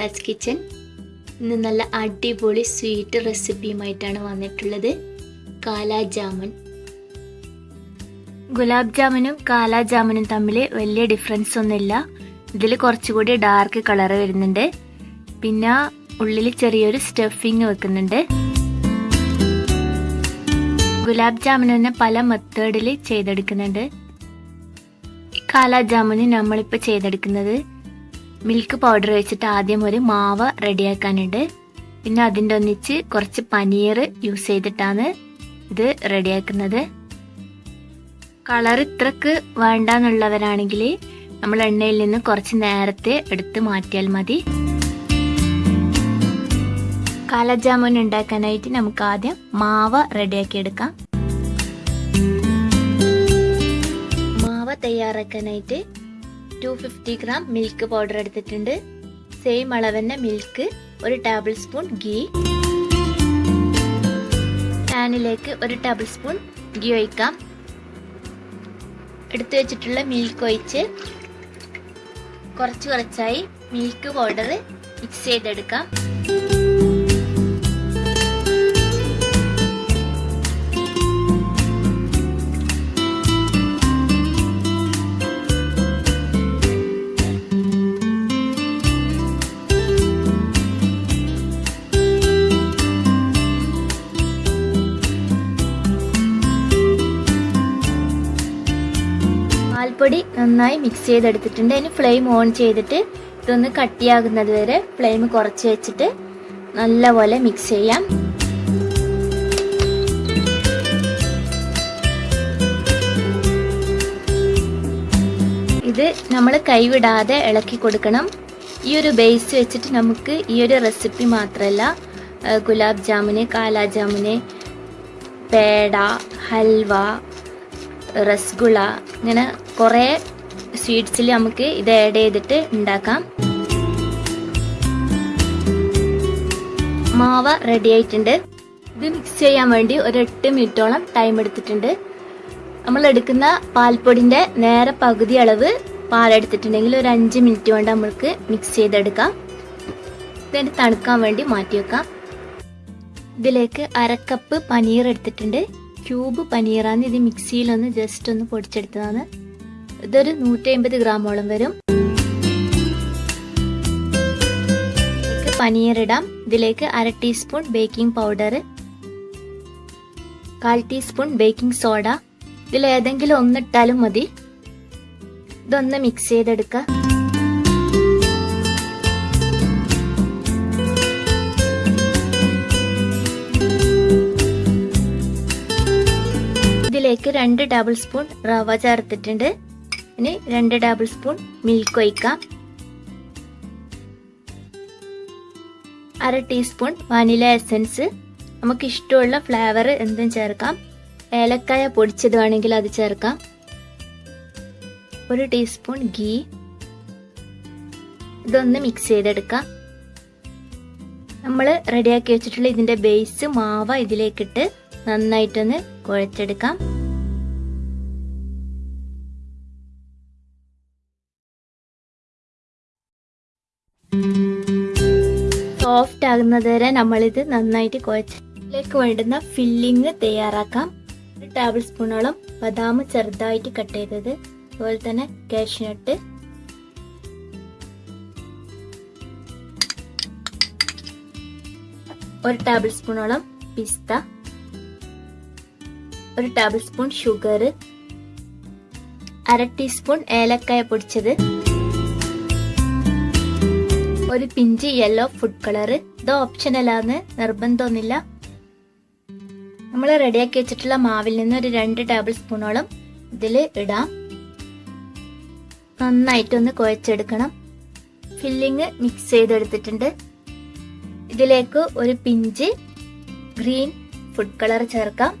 Sheela's kitchen ഇന്ന് നല്ല അടിപൊളി സ്വീറ്റ് റെസിപ്പിയുമായിട്ടാണ് വന്നിട്ടുള്ളത്. കാലാ ജാമുൻ. ഗുലാബ് ജാമുനും കാലാ ജാമുനും തമ്മിൽ വലിയ ഡിഫറൻസ് ഒന്നുമില്ല. ഇതിൽ കുറച്ചുകൂടി ഡാർക്ക് കളർ വരുന്നുണ്ട്. പിന്നെ ഉള്ളിൽ ചെറിയൊരു സ്റ്റഫിങ് വെക്കുന്നുണ്ട്. ഗുലാബ് ജാമുൻ തന്നെ പല മെത്തേഡിൽ ചെയ്തെടുക്കുന്നുണ്ട്. കാലാ ജാമുന് നമ്മളിപ്പോൾ ചെയ്തെടുക്കുന്നത് മിൽക്ക് പൗഡർ വെച്ചിട്ട് ആദ്യം ഒരു മാവ് റെഡിയാക്കാനുണ്ട്. പിന്നെ അതിന്റെ ഒന്നിച്ച് കുറച്ച് പനീർ യൂസ് ചെയ്തിട്ടാണ് ഇത് റെഡിയാക്കുന്നത്. കളർ ഇത്രക്ക് വേണ്ടാന്നുള്ളവരാണെങ്കിൽ നമ്മൾ എണ്ണയിൽ നിന്ന് കുറച്ച് നേരത്തെ എടുത്ത് മാറ്റിയാൽ മതി. കാലജാമുൻ ഉണ്ടാക്കാനായിട്ട് നമുക്ക് ആദ്യം മാവ് റെഡിയാക്കി എടുക്കാം. മാവ് തയ്യാറാക്കാനായിട്ട് two fifty gram milk powder എടുത്തിട്ടുണ്ട്. സെയിം അളവന്നെ മിൽക്ക് ഒരു ടേബിൾ സ്പൂൺ ഗീ പാനിലേക്ക് ഒരു ടേബിൾ സ്പൂൺ ഗീ ഒഴിക്കാം. എടുത്തു വെച്ചിട്ടുള്ള മിൽക്ക് ഒഴിച്ച് കുറച്ച് കുറച്ചായി മിൽക്ക് പൗഡർ മിക്സ് ചെയ്തെടുക്കാം. പാൽപ്പൊടി നന്നായി മിക്സ് ചെയ്തെടുത്തിട്ടുണ്ട്. അതിന് ഫ്ലെയിം ഓൺ ചെയ്തിട്ട് ഇതൊന്ന് കട്ടിയാകുന്നത് വരെ ഫ്ലെയിം കുറച്ച് വെച്ചിട്ട് നല്ലപോലെ മിക്സ് ചെയ്യാം. ഇത് നമ്മൾ കൈവിടാതെ ഇളക്കി കൊടുക്കണം. ഈ ഒരു ബേസ് വെച്ചിട്ട് നമുക്ക് ഈ ഒരു റെസിപ്പി മാത്രമല്ല ഗുലാബ് ജാമുന് കാലാ ജാമുന് പേട ഹൽവ റസ്ഗുള ഇങ്ങനെ കുറേ സ്വീറ്റ്സിൽ നമുക്ക് ഇത് ആഡ് ചെയ്തിട്ട് ഉണ്ടാക്കാം. മാവ റെഡി ആയിട്ടുണ്ട്. ഇത് മിക്സ് ചെയ്യാൻ വേണ്ടി ഒരു എട്ട് മിനിറ്റോളം ടൈം എടുത്തിട്ടുണ്ട്. നമ്മൾ എടുക്കുന്ന പാൽപ്പൊടിന്റെ നേരെ പകുതി അളവ് പാലെടുത്തിട്ടുണ്ടെങ്കിൽ ഒരു അഞ്ച് മിനിറ്റ് കൊണ്ട് നമ്മൾക്ക് മിക്സ് ചെയ്തെടുക്കാം. ഇതിന് തണുക്കാൻ വേണ്ടി മാറ്റി വെക്കാം. ഇതിലേക്ക് അരക്കപ്പ് പനീർ എടുത്തിട്ടുണ്ട്. ക്യൂബ് പനീറാണ് ഇത് മിക്സിയിലൊന്ന് ജസ്റ്റ് ഒന്ന് പൊടിച്ചെടുത്തതാണ്. ഇതൊരു നൂറ്റി അമ്പത് ഗ്രാമോളം വരും. പനീർ ഇടാം ഇതിലേക്ക് അര ടീസ്പൂൺ ബേക്കിംഗ് പൗഡർ കാൽ ടീസ്പൂൺ ബേക്കിംഗ് സോഡ ഇതിൽ ഏതെങ്കിലും ഒന്നിട്ടാലും മതി. ഇതൊന്ന് മിക്സ് ചെയ്തെടുക്കുക. രണ്ട് ടേബിൾ സ്പൂൺ റവ ചേർത്തിട്ടുണ്ട്. ഇനി രണ്ട് ടേബിൾ സ്പൂൺ മിൽക്ക് ഒഴിക്കാം. അര ടീസ്പൂൺ വാനില എസൻസ് നമുക്ക് ഇഷ്ടമുള്ള ഫ്ലേവർ എന്തും ചേർക്കാം. ഏലക്കായ പൊടിച്ചത് വേണമെങ്കിൽ അത് ചേർക്കാം. ഒരു ടീസ്പൂൺ ഗീ ഇതൊന്ന് മിക്സ് ചെയ്തെടുക്കാം. നമ്മൾ റെഡിയാക്കി വെച്ചിട്ടുള്ള ഇതിന്റെ ബേസ് മാവ ഇതിലേക്കിട്ട് നന്നായിട്ടൊന്ന് കുഴച്ചെടുക്കാം. സോഫ്റ്റ് ആകുന്നത് വരെ നമ്മളിത് നന്നായിട്ട് കുഴച്ചിലേക്ക് വേണ്ടുന്ന ഫില്ലിങ് തയ്യാറാക്കാം. ഒരു ടേബിൾ സ്പൂണോളം ബദാം ചെറുതായിട്ട് കട്ട് ചെയ്തത്. അതുപോലെ തന്നെ കാഷ്നട്ട് ഒരു ടേബിൾ സ്പൂണോളം പിസ്ത ഒരു ടേബിൾ സ്പൂൺ ഷുഗർ അര ടീസ്പൂൺ ഏലക്കായ പൊടിച്ചത്. ഒരു പിഞ്ച് യെല്ലോ ഫുഡ് കളർ ഇത് ഓപ്ഷനലാന്ന് നിർബന്ധമൊന്നുമില്ല. നമ്മൾ റെഡിയാക്കി വെച്ചിട്ടുള്ള മാവിൽ നിന്ന് ഒരു രണ്ട് ടേബിൾ സ്പൂണോളം ഇതിൽ ഇടാം. നന്നായിട്ടൊന്ന് കുഴച്ചെടുക്കണം. ഫില്ലിങ് മിക്സ് ചെയ്തെടുത്തിട്ടുണ്ട്. ഇതിലേക്ക് ഒരു പിഞ്ച് ഗ്രീൻ ഫുഡ് കളർ ചേർക്കാം.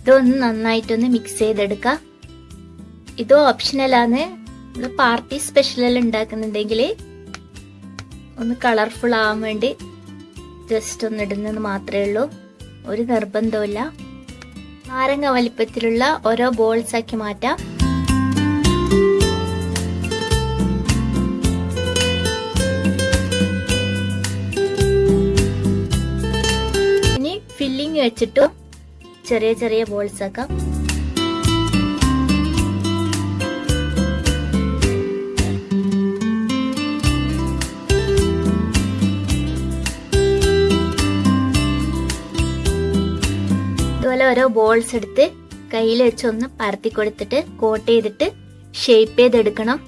ഇതൊന്ന് നന്നായിട്ടൊന്ന് മിക്സ് ചെയ്തെടുക്കാം. ഇത് ഓപ്ഷണലാണ് നമ്മൾ പാർട്ടി സ്പെഷ്യൽ ഉണ്ടാക്കുന്നുണ്ടെങ്കിൽ ഒന്ന് കളർഫുൾ ആവാൻ വേണ്ടി ജസ്റ്റ് ഒന്ന് ഇടുന്നത് മാത്രമേ ഉള്ളൂ. ഒരു നിർബന്ധമില്ല നാരങ്ങ വലിപ്പത്തിലുള്ള ഓരോ ബോൾസ് ആക്കി മാറ്റാം. ഇനി ഫില്ലിങ് വെച്ചിട്ട് ചെറിയ ചെറിയ ബോൾസ് ആക്കാം. ഓരോ ബോൾസ് എടുത്ത് കയ്യിൽ വെച്ചൊന്ന് പരത്തി കൊടുത്തിട്ട് കോട്ട് ചെയ്തിട്ട് ഷേപ്പ് ചെയ്തെടുക്കണം.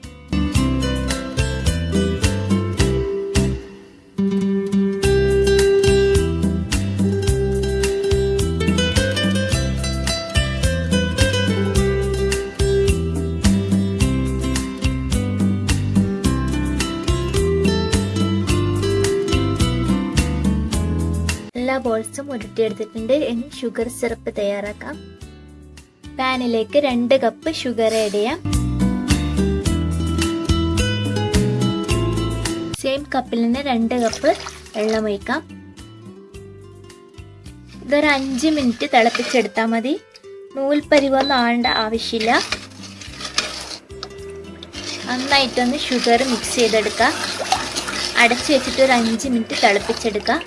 എല്ലാ ബോൾസും ഉരുട്ടിയെടുത്തിട്ടുണ്ട്. ഇനി ഷുഗർ സിറപ്പ് തയ്യാറാക്കാം. പാനിലേക്ക് രണ്ട് കപ്പ് ഷുഗർ ആഡ് ചെയ്യാം. സെയിം കപ്പിൽ നിന്ന് രണ്ട് കപ്പ് വെള്ളം ഒഴിക്കാം. ഇതൊരു അഞ്ച് മിനിറ്റ് തിളപ്പിച്ചെടുത്താൽ മതി. നൂൽപ്പരിവൊന്നും ആവേണ്ട ആവശ്യമില്ല. നന്നായിട്ടൊന്ന് ഷുഗർ മിക്സ് ചെയ്തെടുക്കാം. അടച്ചു വെച്ചിട്ട് ഒരു അഞ്ച് മിനിറ്റ് തിളപ്പിച്ചെടുക്കാം.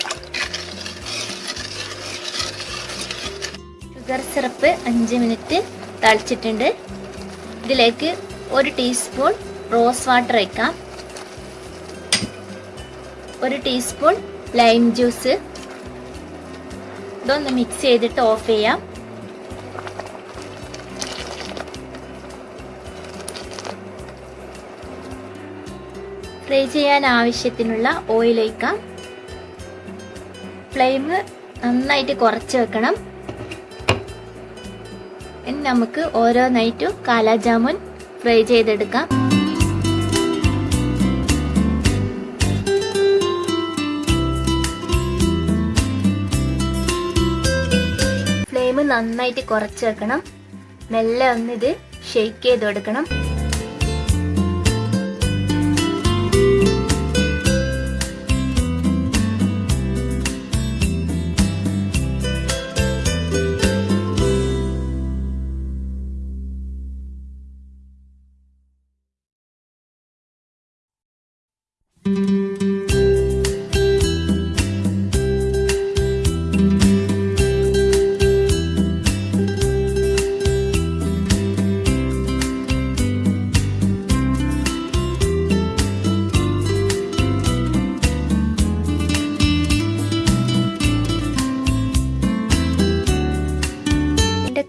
ഷുഗർ സിറപ്പ് അഞ്ച് മിനിറ്റ് തളിച്ചിട്ടുണ്ട്. ഇതിലേക്ക് ഒരു ടീസ്പൂൺ റോസ് വാട്ടർ വയ്ക്കാം ഒരു ടീസ്പൂൺ ലൈം ജ്യൂസ് ഇതൊന്ന് മിക്സ് ചെയ്തിട്ട് ഓഫ് ചെയ്യാം. ഫ്രൈ ചെയ്യാൻ ആവശ്യത്തിനുള്ള ഓയിൽ ഒഴിക്കാം. ഫ്ലെയിം നന്നായിട്ട് കുറച്ച് വെക്കണം. ഇനി നമുക്ക് ഓരോ നൈറ്റും കാലാജാമുൻ ഫ്രൈ ചെയ്തെടുക്കാം. ഫ്ലെയിം നന്നായിട്ട് കുറച്ച് വെക്കണം. മെല്ലെ ഒന്നിത് ഷെയ്ക്ക് ചെയ്ത് കൊടുക്കണം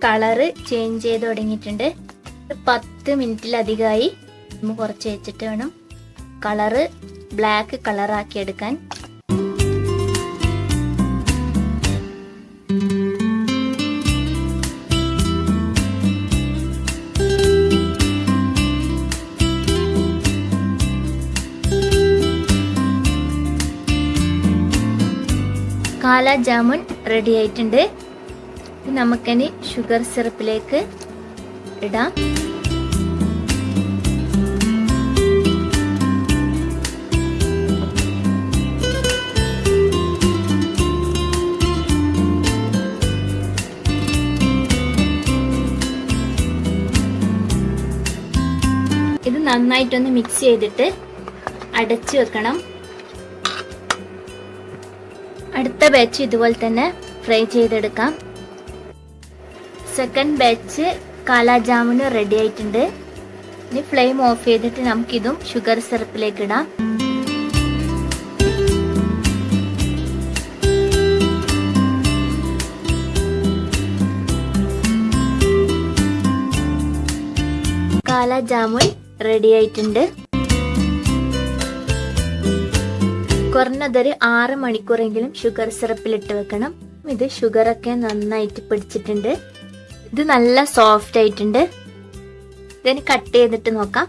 കളറ് ചേഞ്ച് ചെയ്ത് തുടങ്ങിയിട്ടുണ്ട്. പത്ത് മിനിറ്റിലധികമായി നമ്മൾ കുറച്ച് വെച്ചിട്ട് വേണം കളറ് ബ്ലാക്ക് കളറാക്കി എടുക്കാൻ. കാല ജാമുൻ റെഡി ആയിട്ടുണ്ട്. നമുക്കിനി ഷുഗർ സിറപ്പിലേക്ക് ഇടാം. ഇത് നന്നായിട്ടൊന്ന് മിക്സ് ചെയ്തിട്ട് അടച്ചു വെക്കണം. അടുത്ത ബാച്ച് ഇതുപോലെ തന്നെ ഫ്രൈ ചെയ്തെടുക്കാം. സെക്കൻഡ് ബാച്ച് കാലാജാമുന് റെഡി ആയിട്ടുണ്ട്. ഇനി ഫ്ലെയിം ഓഫ് ചെയ്തിട്ട് നമുക്കിതും ഷുഗർ സിറപ്പിലേക്ക് ഇടാം. കാലാജാമുൻ റെഡി ആയിട്ടുണ്ട്. കുറഞ്ഞതൊരു ആറ് മണിക്കൂറെങ്കിലും ഷുഗർ സിറപ്പിലിട്ട് വെക്കണം. ഇത് ഷുഗറൊക്കെ നന്നായിട്ട് പിടിച്ചിട്ടുണ്ട്. ഇത് നല്ല സോഫ്റ്റ് ആയിട്ടുണ്ട്. ഇതിന് കട്ട് ചെയ്തിട്ട് നോക്കാം.